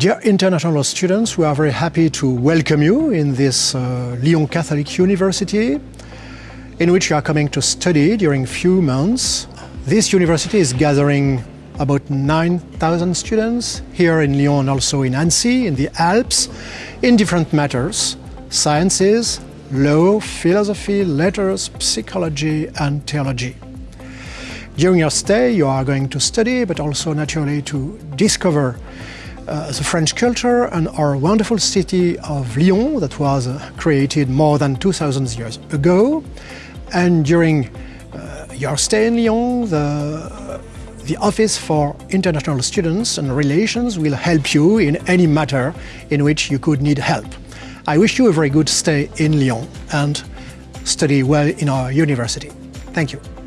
Dear international students, we are very happy to welcome you in this uh, Lyon Catholic University, in which you are coming to study during few months. This university is gathering about 9,000 students here in Lyon also in Annecy, in the Alps, in different matters, sciences, law, philosophy, letters, psychology and theology. During your stay, you are going to study, but also naturally to discover uh, the French culture and our wonderful city of Lyon that was uh, created more than 2000 years ago. And during uh, your stay in Lyon, the, the Office for International Students and Relations will help you in any matter in which you could need help. I wish you a very good stay in Lyon and study well in our university. Thank you.